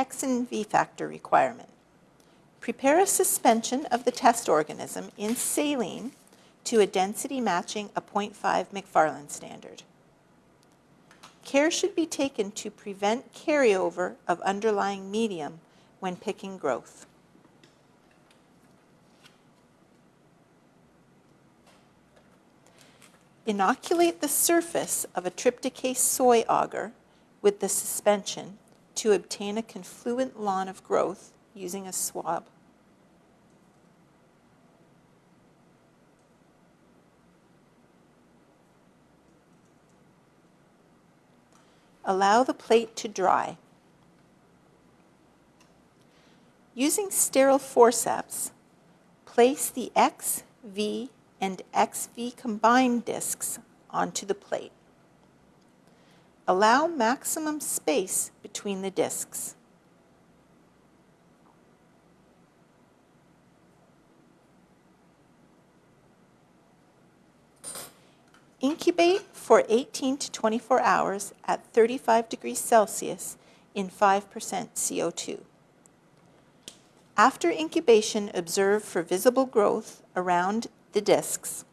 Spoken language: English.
X and V factor requirement. Prepare a suspension of the test organism in saline to a density matching a 0.5 McFarland standard. Care should be taken to prevent carryover of underlying medium when picking growth. Inoculate the surface of a trypticase soy agar with the suspension to obtain a confluent lawn of growth using a swab. Allow the plate to dry. Using sterile forceps, place the X, V, and XV combined discs onto the plate. Allow maximum space between the discs. Incubate for 18 to 24 hours at 35 degrees Celsius in 5% CO2. After incubation, observe for visible growth around the discs.